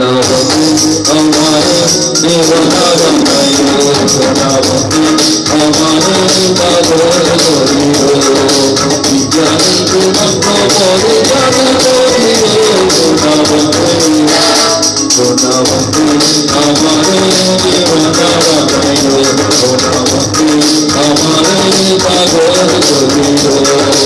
Navati Amare Devata Vamayo Navati Amare Tador Goriro Vijani Kumakko Bore Jana Goriro Navati Navati Amare Devata Vamayo Navati Amare Tador Goriro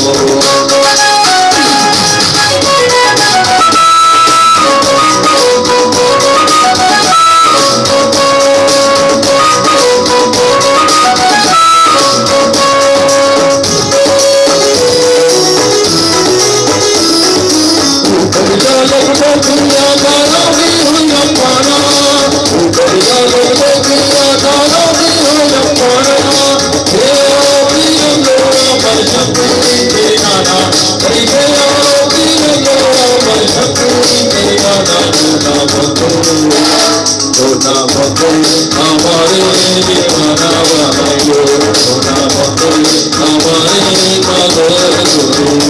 সোনা বন্ধু আমারে পাগল করিল আমারে জীবনা বানাইলো সোনা বন্ধু আমারে পাগল করিল